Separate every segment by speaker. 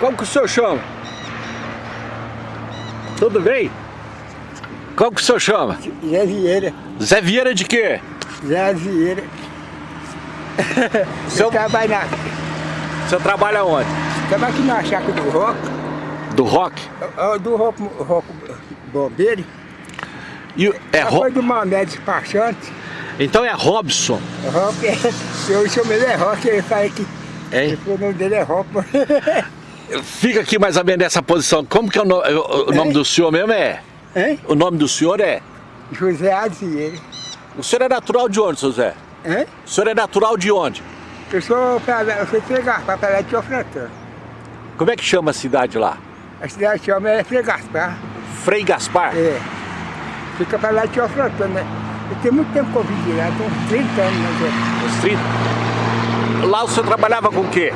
Speaker 1: Como que o senhor chama? Tudo bem? Como que o senhor chama?
Speaker 2: Zé Vieira.
Speaker 1: Zé Vieira de quê?
Speaker 2: Zé Vieira.
Speaker 1: Seu-
Speaker 2: Eu trabalho na...
Speaker 1: O senhor trabalha onde?
Speaker 2: Trabalho aqui na chácara do Rock.
Speaker 1: Do rock?
Speaker 2: ó, Do Rock, rock Bombeiro.
Speaker 1: E o- é ro...
Speaker 2: Depois do Mamé Despachante.
Speaker 1: Então é Robson.
Speaker 2: Rock, eu chamo ele é Rock, ele fala que
Speaker 1: Hein?
Speaker 2: o nome dele é Rock.
Speaker 1: Fica aqui mais ou menos nessa posição. Como que é o, no- o- o nome do senhor mesmo é?
Speaker 2: Hein?
Speaker 1: O nome do senhor é?
Speaker 2: José Azier.
Speaker 1: O senhor é natural de onde, seu Zé?
Speaker 2: Hein?
Speaker 1: O senhor é natural de onde?
Speaker 2: Eu sou eu sou Fregaspar, pra lá de Teofrantano.
Speaker 1: Como é que chama a cidade lá?
Speaker 2: A cidade chama é Fregaspar.
Speaker 1: Frei Gaspar?
Speaker 2: É. Fica pra lá de Teofrantano, né? Eu tenho muito tempo que eu vivi lá, tem uns 30 anos, né?
Speaker 1: Os 30? Lá o senhor trabalhava com o quê?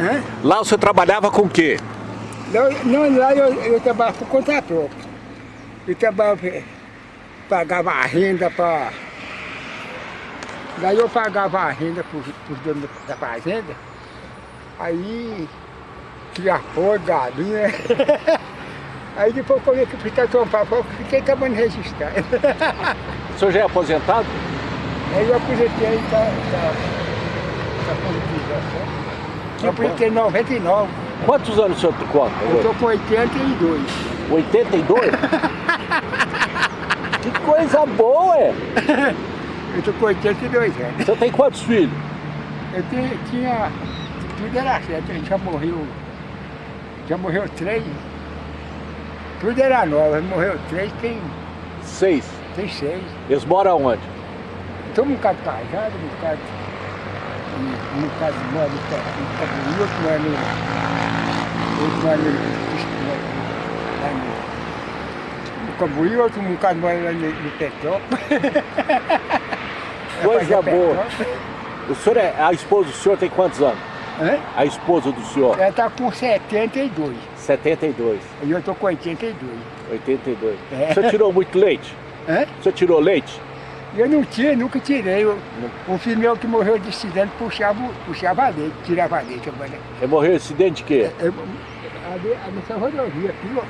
Speaker 2: Hã?
Speaker 1: Lá o senhor trabalhava com o quê?
Speaker 2: Não, não lá eu, eu trabalhava por conta própria. Eu trabalhava, eh, pagava a renda para... Daí eu pagava a renda para os donos da fazenda. Aí, tinha porra, galinha. Aí depois quando eu fui para Paulo, eu fiquei acabando registrado.
Speaker 1: O senhor já é aposentado?
Speaker 2: Aí eu aposentei aí tá, tá, tá com liquidação. Eu aposentei em 99,
Speaker 1: Quantos anos o senhor conta?
Speaker 2: eu tô com 82.
Speaker 1: 82? que coisa boa, é!
Speaker 2: Eu tô com 82 anos.
Speaker 1: O senhor tem quantos filhos?
Speaker 2: Eu tinha, tinha tudo era certo, ele já morreu, já morreu três. Tudo era novo, morreu três, tem,
Speaker 1: Seis.
Speaker 2: tem seis.
Speaker 1: Eles moram onde?
Speaker 2: Estou um bocado casado, um bocado, um, um bocado mora no Cabuí, outro mora no, outro mora no, lá no, no Cabuí, outro um bocado mora lá no, no Petrópolis.
Speaker 1: Coisa
Speaker 2: Fazer
Speaker 1: boa. O senhor é. A esposa do senhor tem quantos anos?
Speaker 2: Hã?
Speaker 1: A esposa do senhor?
Speaker 2: Ela está com 72,
Speaker 1: 72.
Speaker 2: e eu estou com 82.
Speaker 1: 82.
Speaker 2: É.
Speaker 1: O senhor tirou muito leite?
Speaker 2: Hã?
Speaker 1: O senhor tirou leite?
Speaker 2: Eu não tinha, nunca tirei. Eu, o filho meu que morreu de acidente puxava, puxava leite, tirava leite. Eu, falei,
Speaker 1: Ele morreu em acidente de quê?
Speaker 2: eu, ali, ali nessa rodovia aqui, ó.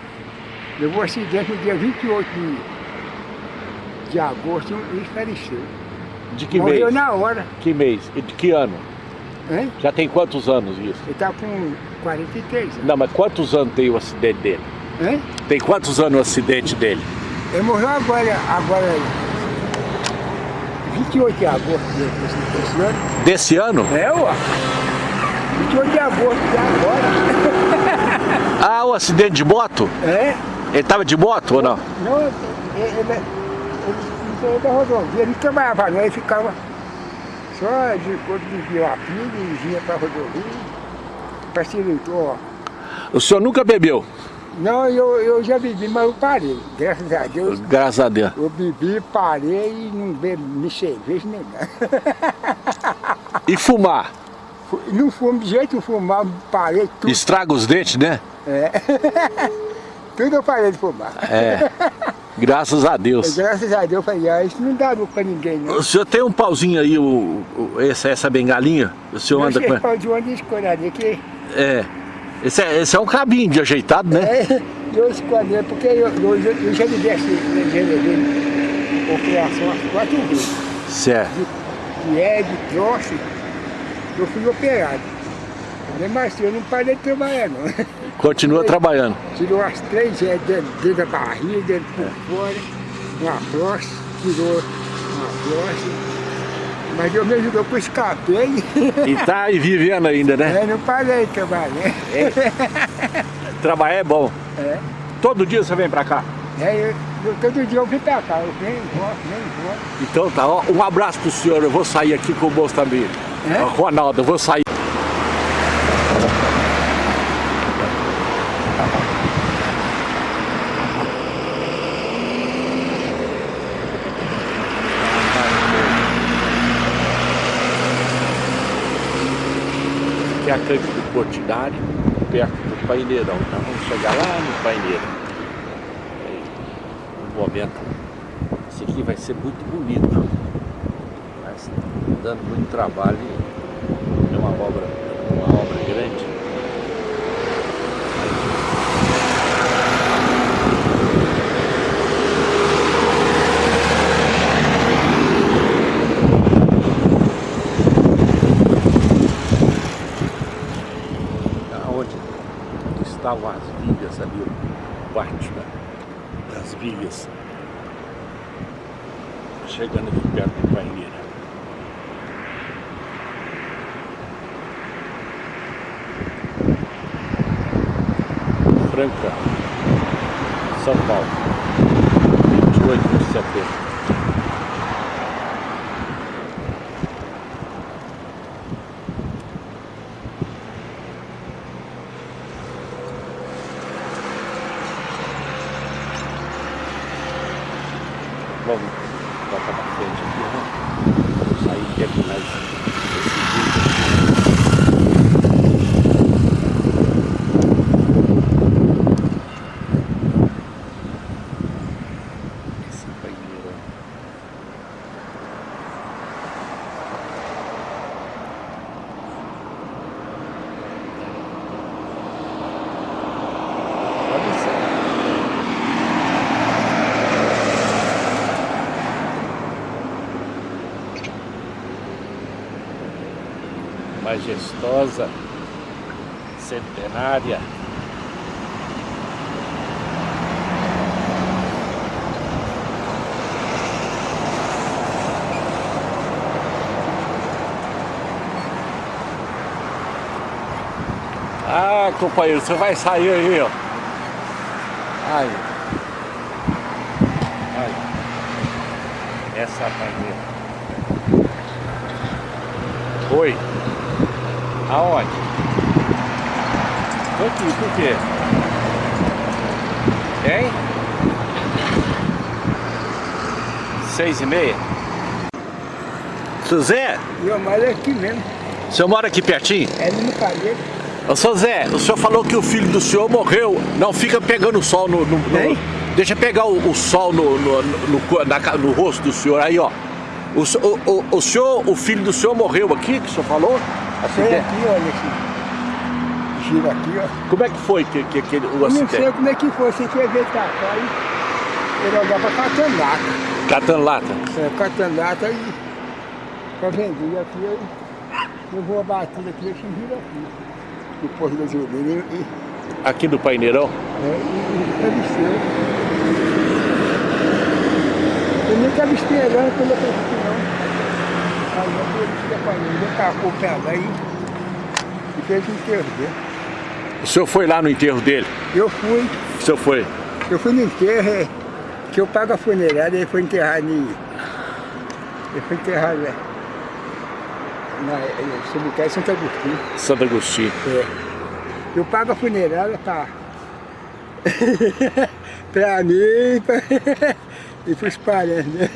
Speaker 2: Levou um acidente no dia 28 de, de agosto e faleceu.
Speaker 1: De que
Speaker 2: morreu
Speaker 1: mês?
Speaker 2: na hora.
Speaker 1: Que mês? E de que ano?
Speaker 2: Hein?
Speaker 1: Já tem quantos anos isso?
Speaker 2: Ele tá com 43 anos.
Speaker 1: Não, mas quantos anos tem o acidente dele?
Speaker 2: Hein?
Speaker 1: Tem quantos anos o acidente dele?
Speaker 2: Ele morreu agora, agora 28 de agosto desse, ano.
Speaker 1: Desse ano?
Speaker 2: É, ó. 28 de agosto de agora.
Speaker 1: Ah, o acidente de moto?
Speaker 2: É?
Speaker 1: Ele tava de moto ou não?
Speaker 2: Não, ele, ele, ele, ele da rodovia, ele trabalhava não, ele ficava só de quando vivia a pilha e vinha pra rodovia, facilitou. ó.
Speaker 1: O senhor nunca bebeu?
Speaker 2: Não, eu, eu já bebi, mas eu parei, graças a Deus.
Speaker 1: Graças a Deus.
Speaker 2: Eu bebi, parei e não bebo nem cerveja nem nada.
Speaker 1: E fumar?
Speaker 2: Fu- Não fumo de jeito, fumar, parei tudo.
Speaker 1: Estraga os dentes, né?
Speaker 2: É. tudo eu parei de fumar.
Speaker 1: É. Graças a Deus.
Speaker 2: Graças a Deus eu falei, ah, isso não dá lucro pra ninguém, não.
Speaker 1: O senhor tem um pauzinho aí, o, o- essa, essa bengalinha? O senhor anda com...
Speaker 2: de onde escolher aqui.
Speaker 1: É. Esse é, esse é um cabinho de ajeitado, né?
Speaker 2: É, eu escolhi, porque eu, eu, eu já levei esse dele, operação as quatro vezes.
Speaker 1: Certo.
Speaker 2: De, de é, de troço, eu fui operado. Assim, eu não parei de trabalhar, não.
Speaker 1: Continua trabalhando.
Speaker 2: Tirou as três é, dentro, dentro da barriga, dentro por fora, uma próstata, tirou uma próstata. Mas Deus me ajudou que eu escapei.
Speaker 1: E tá aí vivendo ainda, né?
Speaker 2: É, não parei de trabalhar.
Speaker 1: Trabalhar é bom.
Speaker 2: É.
Speaker 1: Todo dia você vem pra cá?
Speaker 2: É, eu, eu, todo dia eu vim pra cá, eu venho, volto, venho, volto.
Speaker 1: Então tá, ó, um abraço pro senhor. Eu vou sair aqui com o também.
Speaker 2: É?
Speaker 1: Ronaldo, eu vou sair. Aqui é a cancha do Portinari, perto do Paineirão. Então vamos chegar lá no Paineiro. Aí, Um momento. Esse aqui vai ser muito bonito. Mas dando muito trabalho é uma obra, uma obra grande. Estavam as vigas ali, parte da, das vigas. Chegando aqui perto do Paineira. Franca, São Paulo, 28 de setembro. Vamos botar pra frente aqui, né? Vamos sair e terminar esse vídeo. Esse banheiro. Olha isso. Majestosa, centenária. Ah, companheiro, você vai sair aí, ó. Ai. Ai. Essa banheira. Oi. Aonde? Tô aqui, por quê? Hein? Seis e meia? Seu Zé,
Speaker 2: Eu moro aqui mesmo.
Speaker 1: o senhor mora aqui pertinho?
Speaker 2: É no palheiro.
Speaker 1: Ô, seu Zé, o senhor falou que o filho do senhor morreu. Não fica pegando sol no... no- no- deixa pegar o, o sol no, no, no, na no rosto do senhor aí, ó. O, o, o, o senhor, o filho do senhor morreu aqui, que o senhor falou?
Speaker 2: Foi
Speaker 1: Acidente.
Speaker 2: aqui, olha aqui. Gira aqui, ó.
Speaker 1: Como é que foi que, que, aquele, o
Speaker 2: Eu não sei
Speaker 1: acidente?
Speaker 2: como é que foi, você quer ver tá aí. Ele olhava catando lata.
Speaker 1: Catando lata.
Speaker 2: É, catando lata e pra vender aqui, eu, eu vou abater aqui, eu gira aqui. Depois da gasolina e, e,
Speaker 1: Aqui do Paineirão?
Speaker 2: é, e, e faleceu. Eu nem estava esperando quando eu pensei, não. Aí eu fui família, tacou o pé e, fez o enterro dele.
Speaker 1: O senhor foi lá no enterro dele?
Speaker 2: Eu fui,
Speaker 1: O senhor foi?
Speaker 2: eu fui no enterro, é, que eu pago a funerária, ele foi enterrado em. Ele foi enterrado é, na é, cemitério Santo Agostinho.
Speaker 1: Santo Agostinho.
Speaker 2: É. Eu pago a funerária tá pra mim pra- e pros parentes. Né?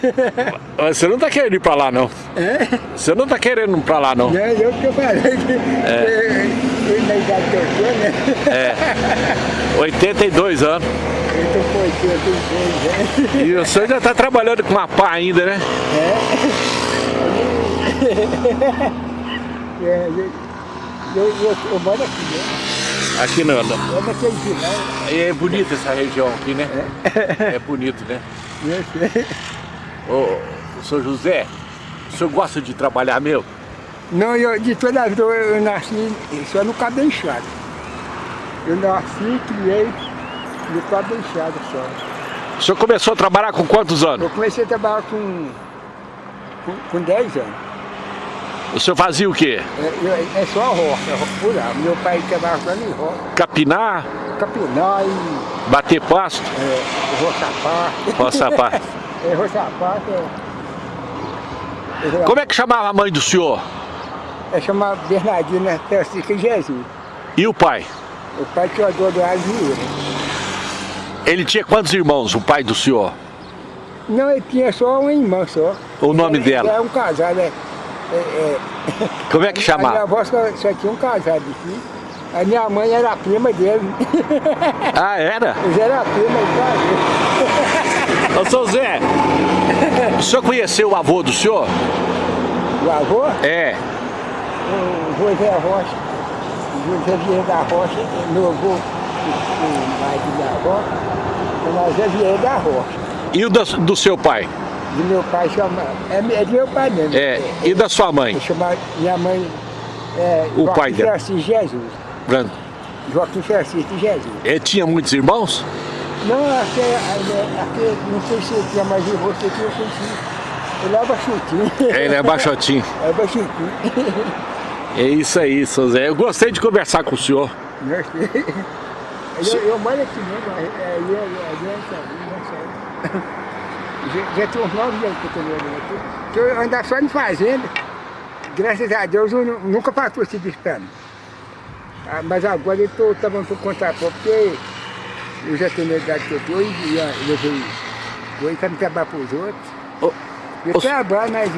Speaker 1: Você não tá querendo ir pra lá, não?
Speaker 2: É?
Speaker 1: Você não tá querendo ir pra lá, não?
Speaker 2: Né? Eu que eu falei que é. eu, na idade que eu tô, né?
Speaker 1: É. 82 anos.
Speaker 2: Eu tô com 82 anos.
Speaker 1: E o senhor já tá trabalhando com uma pá ainda, né?
Speaker 2: É, eu, eu, eu, eu moro aqui, né?
Speaker 1: Aqui não. não.
Speaker 2: É vilão.
Speaker 1: E é bonita essa região aqui, né? É bonito, né? Ô, senhor José, o senhor gosta de trabalhar mesmo?
Speaker 2: Não, eu, de toda a vida eu, nasci só no cabenchado. Eu nasci, criei no cabenchado só.
Speaker 1: O senhor começou a trabalhar com quantos anos?
Speaker 2: Eu comecei a trabalhar com, com, com 10 anos.
Speaker 1: O senhor fazia o quê?
Speaker 2: É, eu- é só roça, roça rural. Meu pai só em roça,
Speaker 1: Capinar,
Speaker 2: capinar e
Speaker 1: bater pasto,
Speaker 2: é, roçapar.
Speaker 1: roçar pá.
Speaker 2: É, roçapar é... é
Speaker 1: Como é que chamava a mãe do senhor?
Speaker 2: É chamado Bernardina Francisca Jesus.
Speaker 1: E o pai?
Speaker 2: O pai tinha dor do Vieira.
Speaker 1: Ele tinha quantos irmãos, o pai do senhor?
Speaker 2: Não, ele tinha só uma irmã só.
Speaker 1: O nome
Speaker 2: Ele
Speaker 1: dela?
Speaker 2: Era um casado, é. É, é
Speaker 1: Como é que
Speaker 2: a minha
Speaker 1: chamava?
Speaker 2: avó só, só tinha um casado aqui. A minha mãe era a prima dele.
Speaker 1: Ah, era?
Speaker 2: Eles eram a prima de
Speaker 1: Ô, seu Zé, o senhor conheceu o avô do senhor?
Speaker 2: O avô,
Speaker 1: É.
Speaker 2: o José Rocha, o José Vieira da Rocha, meu avô, o, marido da avó, o José Vieira da Rocha.
Speaker 1: E o da- do seu pai?
Speaker 2: E meu pai chama. É, é de meu pai mesmo.
Speaker 1: É. E da sua mãe?
Speaker 2: Eu chamo minha mãe. É,
Speaker 1: O pai dela.
Speaker 2: Francisco Jesus.
Speaker 1: Fran-
Speaker 2: Joaquim Francisco de Jesus.
Speaker 1: Ele tinha muitos irmãos?
Speaker 2: Não, aqui, aqui, não sei se tinha mais irmão, sei que eu conheci. Ele é baixotinho.
Speaker 1: Ele é baixotinho.
Speaker 2: É baixotinho.
Speaker 1: É isso aí, seu Zé. Eu gostei de conversar com o senhor.
Speaker 2: Gostei. Eu, eu moro aqui mesmo, é, é, é, é, já, já tem uns nove anos que eu tô morando aqui. Que eu andava só em fazenda. Graças a Deus eu nu- nunca passou esse despano. Ah, mas agora eu estou também por conta própria, porque eu já tenho a idade que eu estou e já levei dois para me trabalhar para os outros.
Speaker 1: Ô,
Speaker 2: Eu
Speaker 1: ô,
Speaker 2: trabalho, mas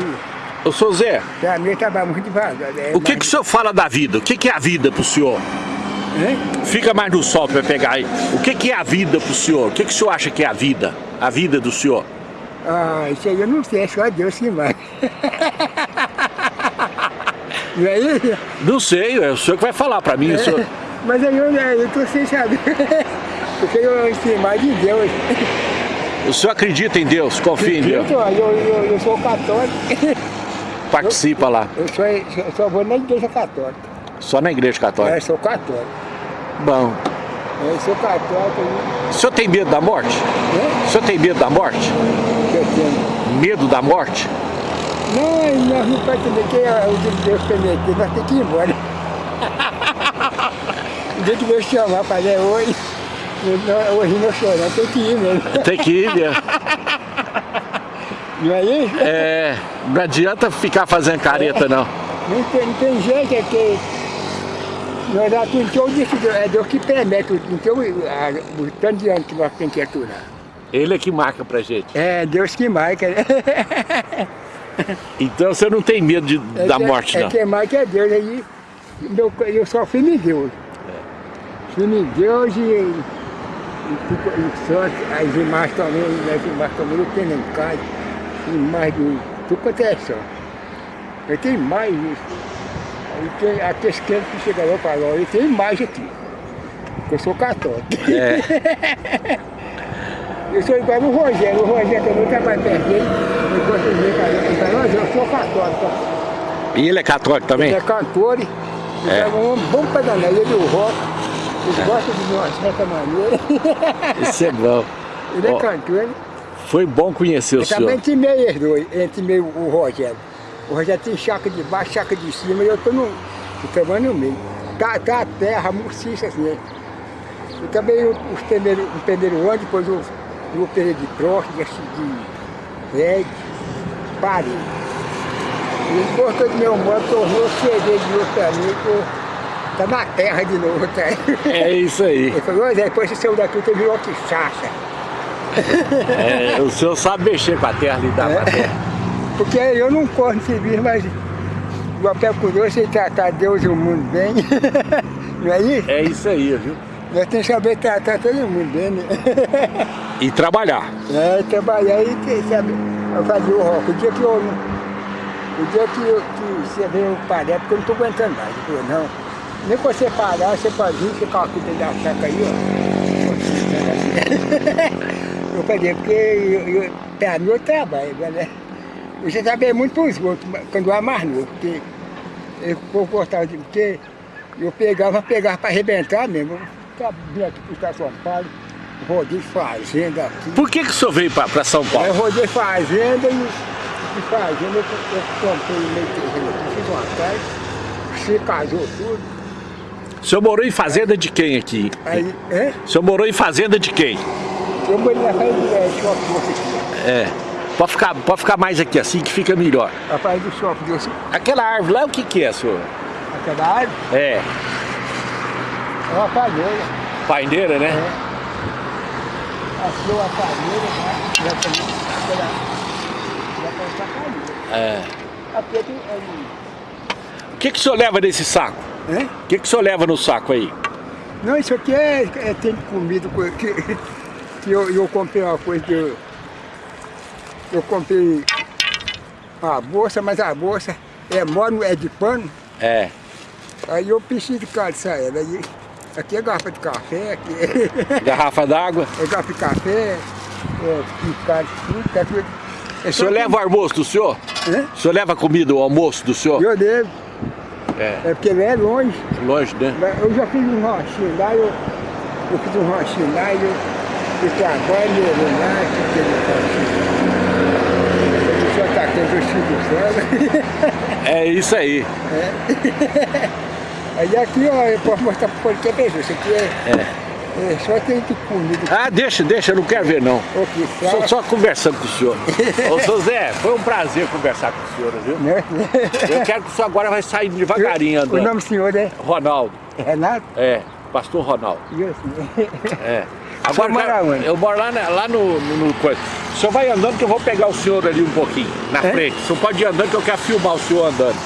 Speaker 1: ô, seu Zé,
Speaker 2: para mim eu trabalho muito devagar. né?
Speaker 1: o que, que o
Speaker 2: Mas-
Speaker 1: senhor fala da vida? O que, que é a vida pro senhor?
Speaker 2: Hein?
Speaker 1: Fica mais no sol pra pegar aí. O que, que é a vida pro senhor? O que, que o senhor acha que é a vida? A vida do senhor?
Speaker 2: Ah, isso aí eu não sei, é só Deus que vai. Não é isso?
Speaker 1: Não sei, é o senhor que vai falar pra mim. o senhor-
Speaker 2: Mas aí eu, eu tô sem saber. Porque eu sei mais de Deus.
Speaker 1: O senhor acredita em Deus? Confia em Deus?
Speaker 2: Eu, eu, eu sou católico.
Speaker 1: Participa lá.
Speaker 2: Eu só, eu só vou na igreja católica.
Speaker 1: Só na igreja
Speaker 2: É,
Speaker 1: católica.
Speaker 2: eu sou católico.
Speaker 1: Bom.
Speaker 2: Eu sou católico.
Speaker 1: O senhor tem medo da morte?
Speaker 2: Né?
Speaker 1: O senhor tem medo da morte?
Speaker 2: Eu tenho.
Speaker 1: Medo da morte?
Speaker 2: Não, nós não podemos entender que é o dia de Deus permitir, nós temos que ir embora. O dia que Deus chamar para ler hoje, hoje não choramos, tem que ir mesmo.
Speaker 1: Tem que ir mesmo.
Speaker 2: Não é isso?
Speaker 1: É, não adianta ficar fazendo careta, não.
Speaker 2: Não tem, não tem jeito, é que nós todo isso, é Deus que permite, não tem o, tanto de anos que nós temos que aturar.
Speaker 1: Ele é que marca pra gente.
Speaker 2: É Deus que marca. né?
Speaker 1: Então você não tem medo de-
Speaker 2: É
Speaker 1: da
Speaker 2: que-
Speaker 1: morte,
Speaker 2: é
Speaker 1: não.
Speaker 2: que marca é Deus, aí meu, eu só fui em Deus. Fui em Deus e, e, e santo, as imagens também, as imagens também eu tenho em casa, imagens de tudo quanto é só. Eu tenho mais isso. Aí tem aqueles crentes que para lá, eu tenho mais aqui. Eu sou católico.
Speaker 1: É,
Speaker 2: Eu sou igual o Rogério, o Rogério também trabalha perto dele, eu para ele, para nós, eu sou católico.
Speaker 1: e ele é católico também?
Speaker 2: Ele é cantor, ele
Speaker 1: É.
Speaker 2: é um bom pedané, ele é o rock, ele gosta de uma certa maneira,
Speaker 1: Isso é bom.
Speaker 2: ele é
Speaker 1: Ó,
Speaker 2: cantor.
Speaker 1: Foi bom conhecer o
Speaker 2: Eu também
Speaker 1: senhor.
Speaker 2: intimei eles dois, eu intimei o o Rogério. O Rogério tem chaca de baixo, chaca de cima, e eu estou no, eu também no meio. Tá, tá a terra, murciça assim. Eu também os primeiros, o primeiro ano, depois eu, eu operei de próstata, de, leg, parei. Ele cortou de meu modo, tornou CD de mim, tô, tá na terra de novo, tá?
Speaker 1: É isso aí.
Speaker 2: Ele falou, Zé, depois você saiu daqui, você virou que chacha.
Speaker 1: É, o senhor sabe mexer com a terra, lidar com a terra.
Speaker 2: Porque eu não corro no serviço, mas o papel com Deus, você tratar Deus e o mundo bem. Não é isso?
Speaker 1: É isso aí, viu?
Speaker 2: Nós temos que saber tratar todo mundo bem, né?
Speaker 1: E trabalhar.
Speaker 2: É, trabalhar e sabe, eu fazia o rock. O dia que eu O dia que, eu, que você veio parar, porque eu não estou aguentando mais. Falou, não. Nem que você parar, você pode vir, você calcula da saca aí, ó. Eu falei, porque eu, eu, pra mim eu trabalho, né? Eu já trabalhei muito para os outros, quando eu era mais novo, porque eu gostava de. Porque eu pegava, pegava para arrebentar mesmo. Eu vinha aqui para São Paulo, rodei fazenda aqui.
Speaker 1: Por que, que o senhor veio pra, São Paulo?
Speaker 2: eu rodei fazenda e de fazenda eu, eu comprei meio terreno aqui, fiz uma casa, se casou tudo.
Speaker 1: O senhor morou em fazenda de quem aqui?
Speaker 2: Aí, é?
Speaker 1: O senhor morou em fazenda de quem?
Speaker 2: Eu morei na é, shopping doce aqui.
Speaker 1: É. Pode ficar, pode ficar mais aqui assim que fica melhor.
Speaker 2: A casa do shopping doce,
Speaker 1: Aquela árvore lá, o que que é, senhor?
Speaker 2: aquela árvore,
Speaker 1: É.
Speaker 2: é uma palheira.
Speaker 1: Paineira, né?
Speaker 2: Achou uma palheira, né? Já já tem essa palheira.
Speaker 1: É.
Speaker 2: Aqui é, que- é,
Speaker 1: O que que o senhor leva nesse saco?
Speaker 2: é?
Speaker 1: O que que o senhor leva no saco aí?
Speaker 2: Não, isso aqui é, é tem comida co- que, que eu, eu comprei uma coisa que eu, eu comprei uma bolsa, mas a bolsa é mole, é de pano,
Speaker 1: É.
Speaker 2: aí eu preciso de calçar ela. Aí, aqui é garrafa de café, aqui
Speaker 1: Garrafa d'água.
Speaker 2: é garrafa de café, é tudo, tá tudo. É
Speaker 1: O senhor leva o almoço do senhor?
Speaker 2: Hã?
Speaker 1: O senhor leva comida, o almoço do senhor?
Speaker 2: Eu devo.
Speaker 1: É.
Speaker 2: É porque ele é longe.
Speaker 1: Longe, né?
Speaker 2: Eu já fiz um ranchinho lá, eu, eu fiz um ranchinho lá e eu, eu trabalho lá, que ele ranchinho. Eu sou atacante do Chico Céu.
Speaker 1: É isso aí.
Speaker 2: Aí aqui, ó, eu posso mostrar pro podcast, isso aqui é,
Speaker 1: É.
Speaker 2: é só tem que comida.
Speaker 1: Ah, deixa, deixa, eu não quero ver não.
Speaker 2: Aqui,
Speaker 1: Só, só conversando com o senhor. Ô, seu Zé, foi um prazer conversar com o senhor, viu?
Speaker 2: Né?
Speaker 1: Eu quero que o senhor agora vai sair devagarinho
Speaker 2: O
Speaker 1: andando.
Speaker 2: nome do senhor é
Speaker 1: Ronaldo.
Speaker 2: Renato?
Speaker 1: É, pastor Ronaldo.
Speaker 2: E assim.
Speaker 1: É.
Speaker 2: Senhor
Speaker 1: cara,
Speaker 2: onde?
Speaker 1: eu moro lá, lá no, no, no coisa. O senhor vai andando que eu vou pegar o senhor ali um pouquinho, na
Speaker 2: É?
Speaker 1: frente. O senhor pode ir andando que eu quero filmar o senhor andando.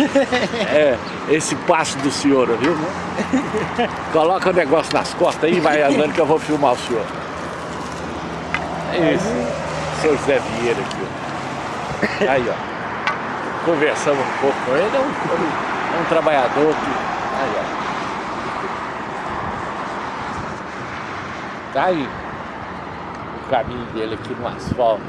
Speaker 1: é, esse passo do senhor, viu? Coloca o negócio nas costas aí e vai andando que eu vou filmar o senhor. É Isso. Seu Zé Vieira aqui, ó. Aí, ó. Conversamos um pouco com ele. É um, é um trabalhador que... Aí, ó. Tá aí o caminho dele aqui no asfalto.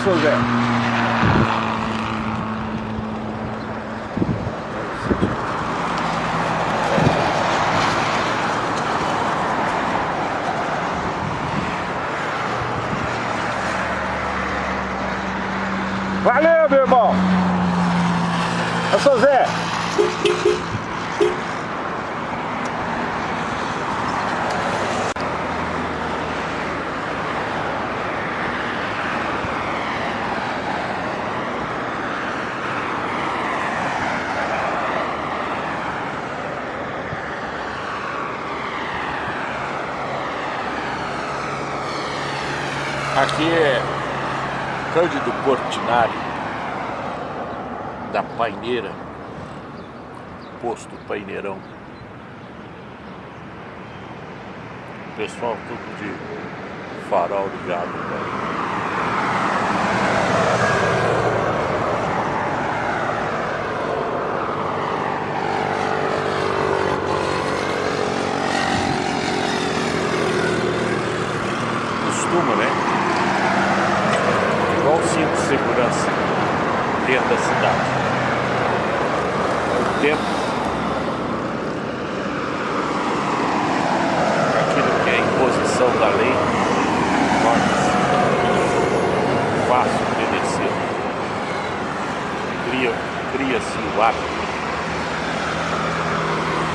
Speaker 1: É isso aí, seu Zé. Valeu, meu irmão. Eu sou Zé. Aqui é Cândido Portinari, da Paineira, posto Paineirão. Pessoal tudo de farol ligado. Né? Costuma, né? igual o cinto de segurança dentro da cidade. O tempo aquilo que é imposição da lei torna-se fácil obedecer. Cria- Cria-se o hábito.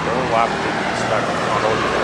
Speaker 1: Então o hábito de estar com.